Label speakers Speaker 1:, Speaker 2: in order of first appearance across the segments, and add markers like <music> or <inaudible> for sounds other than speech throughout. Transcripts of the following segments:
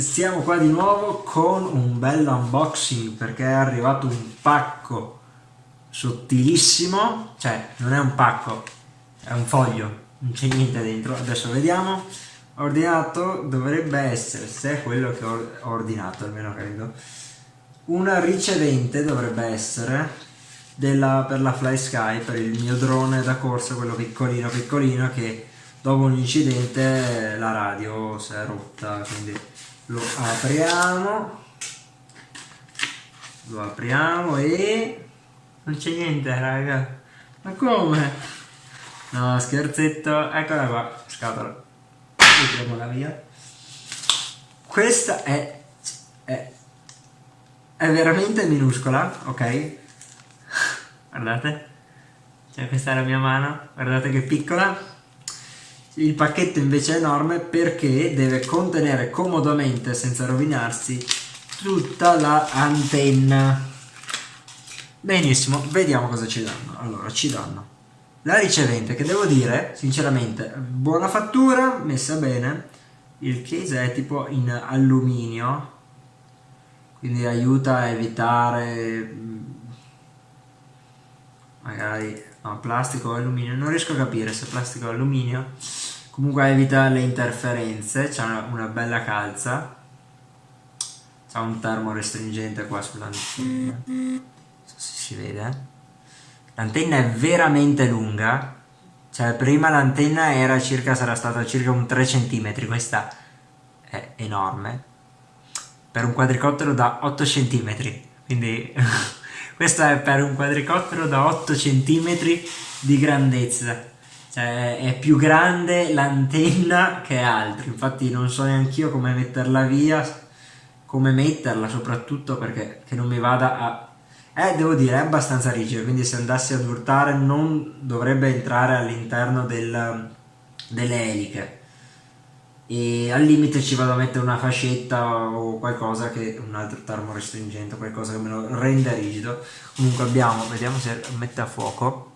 Speaker 1: siamo qua di nuovo con un bel unboxing perché è arrivato un pacco sottilissimo, cioè non è un pacco, è un foglio, non c'è niente dentro, adesso vediamo. Ordinato dovrebbe essere, se è quello che ho ordinato almeno credo, una ricevente dovrebbe essere della, per la Fly Sky, per il mio drone da corsa, quello piccolino piccolino che dopo un incidente la radio si è rotta quindi lo apriamo. Lo apriamo e non c'è niente raga. Ma come? No scherzetto. Eccola qua scatola. Mettiamola via. Questa è, è è veramente minuscola ok? Guardate. Cioè questa è la mia mano. Guardate che piccola il pacchetto invece è enorme perché deve contenere comodamente, senza rovinarsi, tutta. La Benissimo, vediamo cosa ci danno. Allora, ci danno la ricevente, che devo dire, sinceramente, buona fattura, messa bene. Il case è tipo in alluminio, quindi aiuta a evitare mm, magari no, plastico o alluminio, non riesco a capire se plastico o alluminio comunque evita le interferenze c'è una, una, bella calza. C'è un termo restringente qua sull'antenna non so se si vede. L'antenna è veramente lunga. Cioè prima l'antenna era circa sarà stata circa un 3 cm questa è enorme. Per un quadricottero da 8 cm quindi <laughs> questa è per un quadricottero da 8 cm di grandezza cioè è più grande l'antenna che altro. Infatti non so neanche io come metterla via come metterla soprattutto perché non mi vada a eh devo dire è abbastanza rigido. Quindi se andassi ad urtare non dovrebbe entrare all'interno del, delle eliche. E al limite ci vado a mettere una fascetta o qualcosa che un altro termo restringente qualcosa che me lo renda rigido. Comunque abbiamo vediamo se mette a fuoco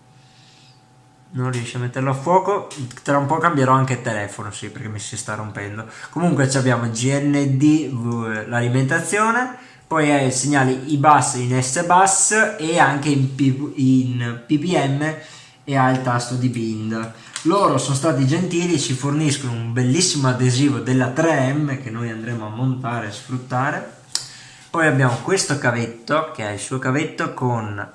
Speaker 1: non riesce a metterlo a fuoco. Tra un po' cambierò anche il telefono sì perché mi si sta rompendo. Comunque abbiamo GND l'alimentazione poi hai il segnale IBUS in S-Bus e anche in, P in PPM e ha il tasto di bind. Loro sono stati gentili ci forniscono un bellissimo adesivo della 3M che noi andremo a montare e sfruttare. Poi abbiamo questo cavetto che è il suo cavetto con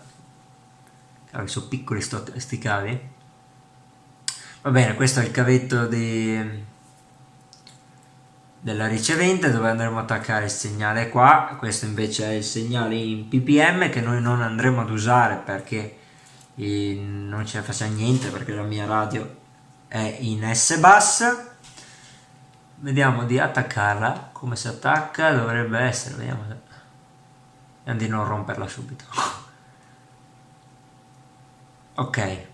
Speaker 1: cavi sono piccoli sti cavi va bene questo è il cavetto di, della ricevente dove andremo a attaccare il segnale qua. Questo invece è il segnale in ppm che noi non andremo ad usare perché non ce ne facciamo niente perché la mia radio è in S bus vediamo di attaccarla. Come si attacca? Dovrebbe essere vediamo se vediamo di non romperla subito. <laughs> Ok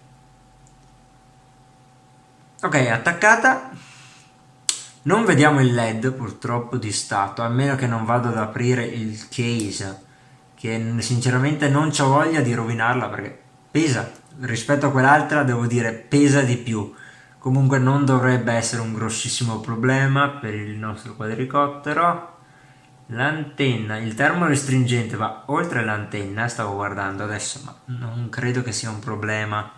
Speaker 1: ok attaccata. Non vediamo il led purtroppo di stato a meno che non vado ad aprire il case che sinceramente non ho voglia di rovinarla perché pesa. Rispetto a quell'altra devo dire pesa di più. Comunque non dovrebbe essere un grossissimo problema per il nostro quadricottero. L'antenna il termo restringente va oltre l'antenna stavo guardando adesso ma non credo che sia un problema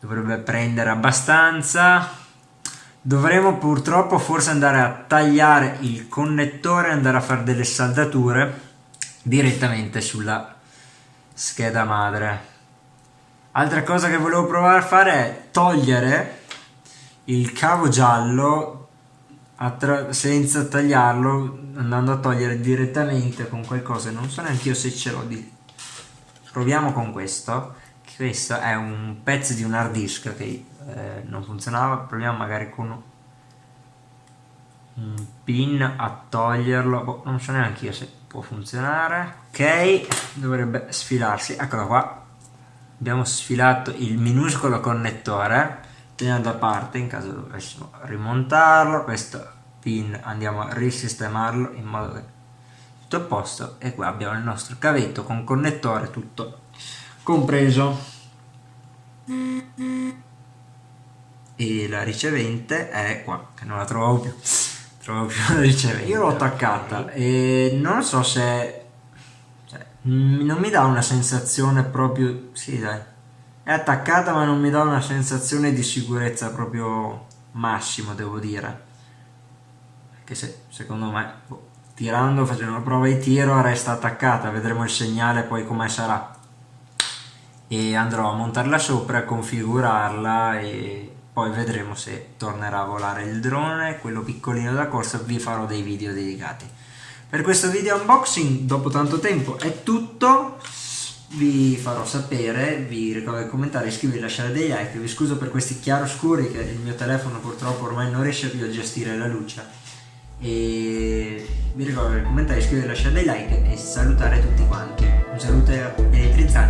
Speaker 1: dovrebbe prendere abbastanza. Dovremo purtroppo forse andare a tagliare il connettore e andare a fare delle saldature direttamente sulla scheda madre. Altra cosa che volevo provare a fare è togliere il cavo giallo senza tagliarlo andando a togliere direttamente con qualcosa. Non so neanche io se ce l'ho di. Proviamo con questo questo è un pezzo di un hard disk che eh, non funzionava. Proviamo magari con un pin a toglierlo. Boh, non so neanche io se può funzionare. Ok dovrebbe sfilarsi. Eccolo qua. Abbiamo sfilato il minuscolo connettore. Tenendo a parte in caso dovessimo rimontarlo questo pin andiamo a risistemarlo in modo che tutto a posto. E qua abbiamo il nostro cavetto con connettore tutto compreso e la ricevente è qua che non la trovavo più proprio ricevendo. Io l'ho attaccata e non so se... Cioè, non mi dà una sensazione proprio... Sì, dai. È attaccata ma non mi dà una sensazione di sicurezza proprio massimo, devo dire. Che se, secondo me, boh, tirando, facendo una prova di tiro, resta attaccata. Vedremo il segnale poi come sarà. E andrò a montarla sopra, configurarla e poi vedremo se tornerà a volare il drone, quello piccolino da corsa, vi farò dei video dedicati. Per questo video unboxing, dopo tanto tempo, è tutto, vi farò sapere, vi ricordo di commentare, iscrivervi, lasciare dei like, vi scuso per questi chiaroscuri che il mio telefono purtroppo ormai non riesce più a gestire la luce e vi ricordo di commentare, iscrivervi, lasciare dei like e salutare tutti quanti. Un saluto elettrizzante!